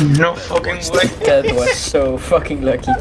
No fucking way. That was so fucking lucky.